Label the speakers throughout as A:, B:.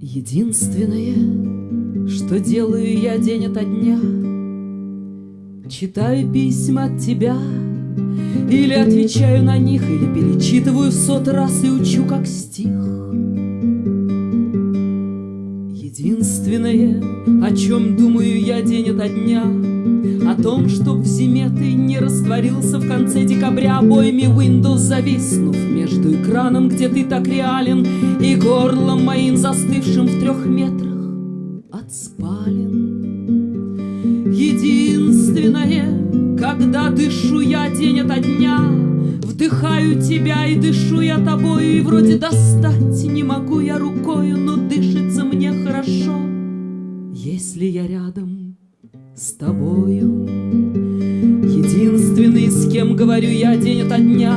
A: Единственное, что делаю я день ото дня, Читаю письма от тебя, или отвечаю на них, или перечитываю в сот раз и учу как стих. Единственное, о чем думаю я день ото дня, О том, чтоб в зиме ты не растворился в конце декабря Обоими Windows зависнув между экраном, где ты так реален, И горлом моим застывшим в трех метрах от спален. Единственное, когда дышу я день ото дня, Вдыхаю тебя и дышу я тобою, И вроде достать не могу я рукою, Но дышится мне хорошо, если я рядом с тобою. Единственный, с кем говорю я день ото дня,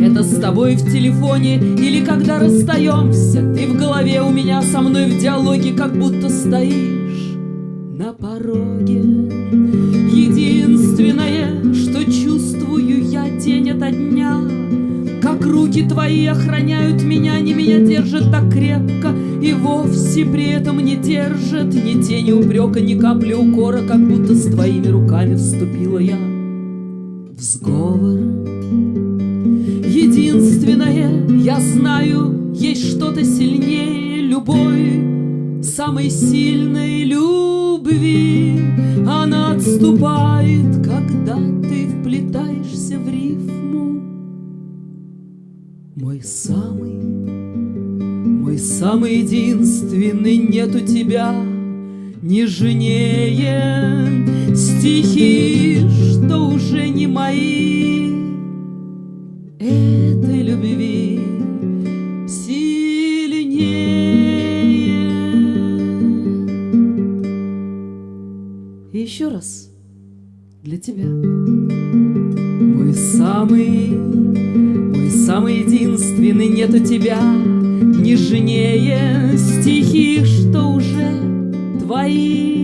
A: Это с тобой в телефоне или когда расстаемся, Ты в голове у меня со мной в диалоге, Как будто стоишь на пороге. Как руки твои охраняют меня, Не меня держат так крепко И вовсе при этом не держат Ни тени упрека, ни капли укора, Как будто с твоими руками вступила я в сговор. Единственное, я знаю, есть что-то сильнее любой, самой сильной любви. Она отступает, когда ты вплетаешься в рифму. Мой самый, мой самый единственный, нет у тебя нежнее стихи, что уже не мои. Этой любви сильнее. И еще раз для тебя. Мой самый, самый единственный, у тебя нежнее стихи, что уже твои.